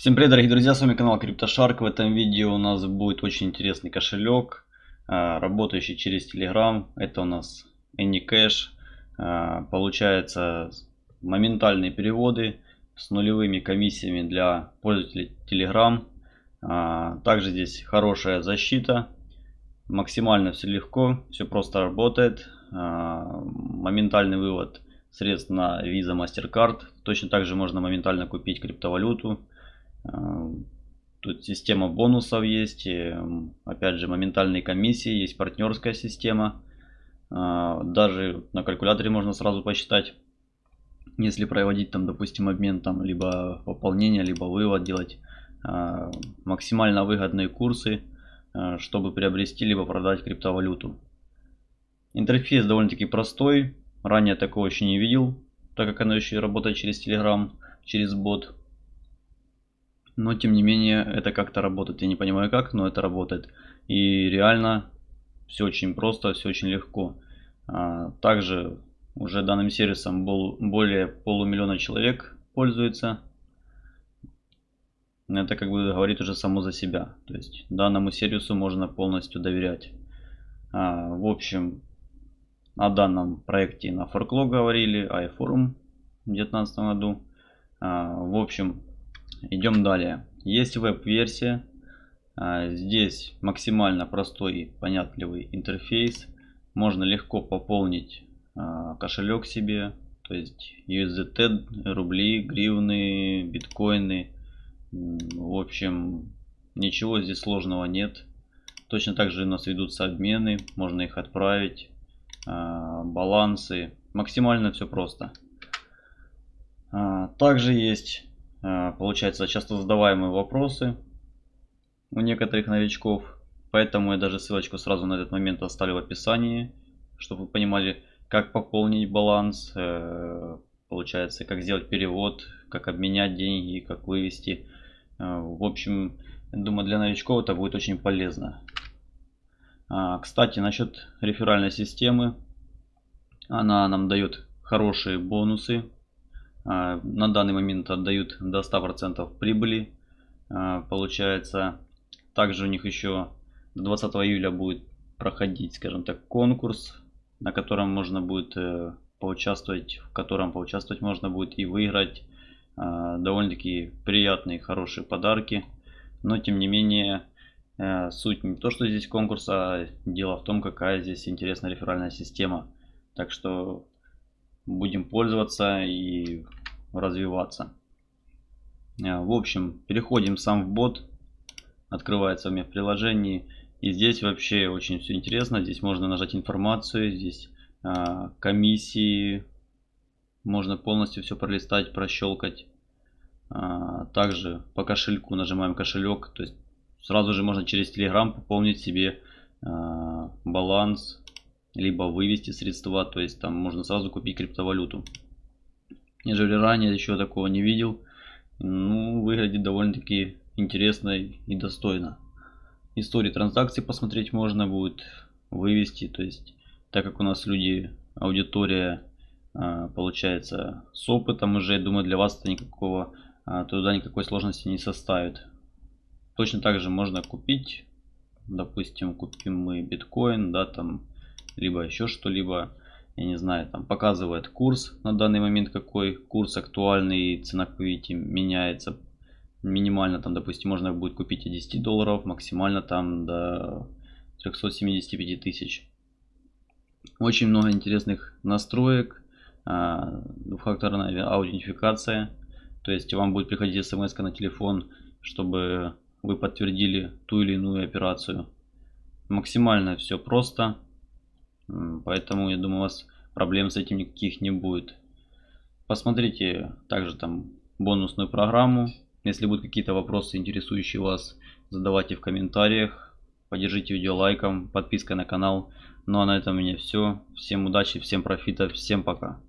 Всем привет, дорогие друзья, с вами канал CryptoShark. В этом видео у нас будет очень интересный кошелек, а, работающий через Telegram. Это у нас AnyCash. А, получается моментальные переводы с нулевыми комиссиями для пользователей Telegram. А, также здесь хорошая защита. Максимально все легко, все просто работает. Моментальный вывод средств на Visa MasterCard. Точно так же можно моментально купить криптовалюту Тут система бонусов есть, опять же моментальные комиссии, есть партнерская система. А, даже на калькуляторе можно сразу посчитать, если проводить там, допустим, обмен там либо пополнение, либо вывод делать а, максимально выгодные курсы, а, чтобы приобрести либо продать криптовалюту. Интерфейс довольно-таки простой, ранее такого еще не видел, так как оно еще работает через Telegram, через бот. Но тем не менее это как-то работает. Я не понимаю как, но это работает. И реально все очень просто, все очень легко. А, также уже данным сервисом более полумиллиона человек пользуется. Это как бы говорит уже само за себя. То есть данному сервису можно полностью доверять. А, в общем, о данном проекте на Forklo говорили, iForum в 2019 году. А, в общем, Идем далее. Есть веб-версия. А, здесь максимально простой и понятливый интерфейс. Можно легко пополнить а, кошелек себе. То есть USDT, рубли, гривны, биткоины. В общем, ничего здесь сложного нет. Точно так же у нас ведутся обмены. Можно их отправить. А, балансы. Максимально все просто. Также есть получается часто задаваемые вопросы у некоторых новичков. Поэтому я даже ссылочку сразу на этот момент оставлю в описании, чтобы вы понимали, как пополнить баланс, э, получается, как сделать перевод, как обменять деньги, как вывести. Э, в общем, думаю, для новичков это будет очень полезно. А, кстати, насчет реферальной системы. Она нам дает хорошие бонусы на данный момент отдают до 100% прибыли. А, получается, также у них еще до 20 июля будет проходить, скажем так, конкурс, на котором можно будет э, поучаствовать, в котором поучаствовать можно будет и выиграть а, довольно-таки приятные, хорошие подарки. Но тем не менее, э, суть не то, что здесь конкурс, а дело в том, какая здесь интересная реферальная система. Так что будем пользоваться и развиваться. А, в общем, переходим сам в бот. Открывается у меня в приложении. И здесь вообще очень все интересно. Здесь можно нажать информацию. Здесь а, комиссии. Можно полностью все пролистать, прощелкать. А, также по кошельку нажимаем кошелек. То есть сразу же можно через Telegram пополнить себе а, баланс либо вывести средства, то есть там можно сразу купить криптовалюту. Нежели ранее еще такого не видел. Ну, выглядит довольно-таки интересно и достойно. Истории транзакций посмотреть можно будет, вывести, то есть так как у нас люди, аудитория а, получается с опытом уже, думаю для вас это никакого, а, туда никакой сложности не составит. Точно так же можно купить, допустим, купим мы биткоин, да, там либо еще что-либо, я не знаю, там показывает курс на данный момент, какой курс актуальный, цена, как видите, меняется. Минимально там, допустим, можно будет купить и 10 долларов, максимально там до 375 тысяч. Очень много интересных настроек, а, двухфакторная аутентификация. То есть вам будет приходить смс на телефон, чтобы вы подтвердили ту или иную операцию. Максимально все просто. Поэтому, я думаю, у вас проблем с этим никаких не будет. Посмотрите также там бонусную программу. Если будут какие-то вопросы, интересующие вас, задавайте в комментариях. Поддержите видео лайком, подпиской на канал. Ну а на этом у меня все. Всем удачи, всем профита, всем пока.